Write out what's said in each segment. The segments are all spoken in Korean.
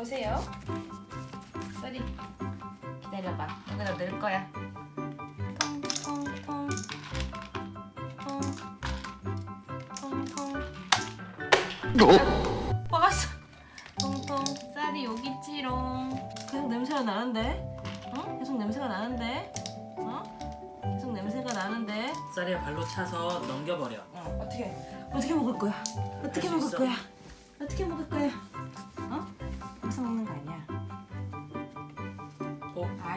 보세요. 쌀이 기다려봐. 여기다 넣을 거야. 통통통 빠갔어. 통통 쌀이 여기 있지롱. 계속 냄새가 나는데? 어? 계속 냄새가 나는데? 어? 계속 냄새가 나는데? 쌀이야 발로 차서 넘겨버려. 어, 어떻게 어떻게 먹을 거야? 어떻게 먹을 있어. 거야? 어떻게 먹을 거야?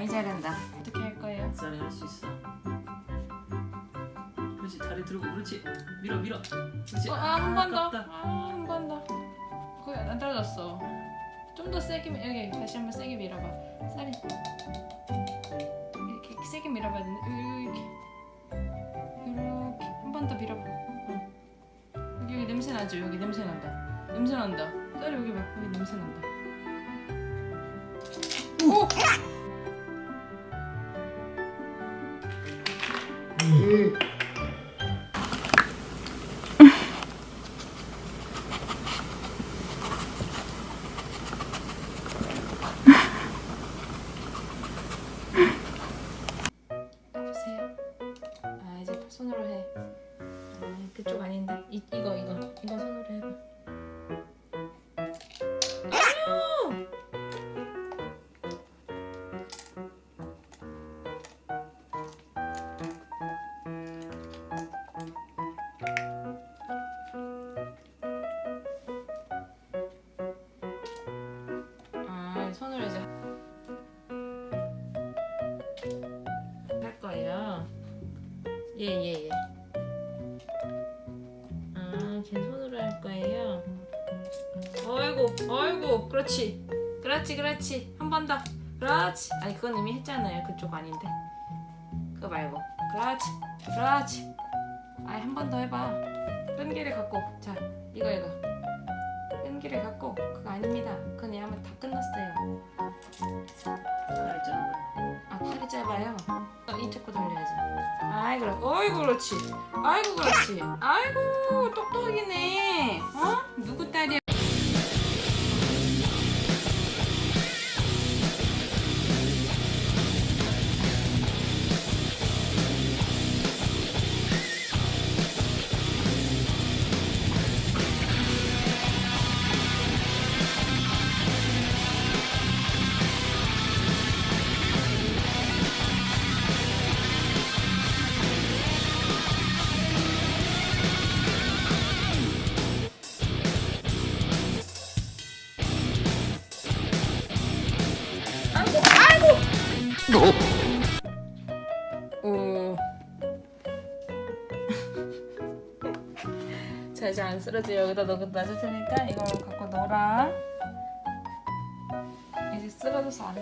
어? 아이 잘한다. 어떻게 할 거예요? 쌀이 할수 있어. 그렇지 다리 들고 그렇지 밀어 밀어. 그렇지. 어, 아, 한번 더. 아깝다. 아, 한번 더. 거의 안 떨어졌어. 좀 더 세게 밀- 여기 다시 한번 세게 밀어봐. 쌀이 이렇게 세게 밀어봐야 되는데 이렇게 이렇게 한 번 더 밀어봐. 응. 여기, 여기 냄새 나죠? 여기 냄새 난다. 냄새 난다. 쌀이 여기 봐. 여기 냄새 난다. 오! 보세요. 아 이제 손으로 해. 아 그쪽 아닌데. 이 이거 예 예 예. 아, 제 손으로 할 거예요. 어이구, 어이구, 그렇지, 그렇지, 그렇지. 한 번 더, 그렇지. 아니 그건 이미 했잖아요. 그쪽 아닌데. 그거 말고, 그렇지, 그렇지. 아니 한 번 더 해봐. 끈기를 갖고, 자, 이거 이거. 끈기를 갖고 그거 아닙니다. 그건 얘하면 다 끝났어요. 아이 그래. 어이구 그렇지. 아이고 그렇지. 아이고 똑똑이네. 어? 누구 딸이야? 오. 자 이제 안 쓰러져 여기다 넣어 놔줄 테니까 이거 갖고 놀아. 이제 쓰러져서 안 돼.